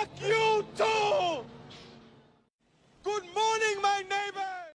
Fuck you, too!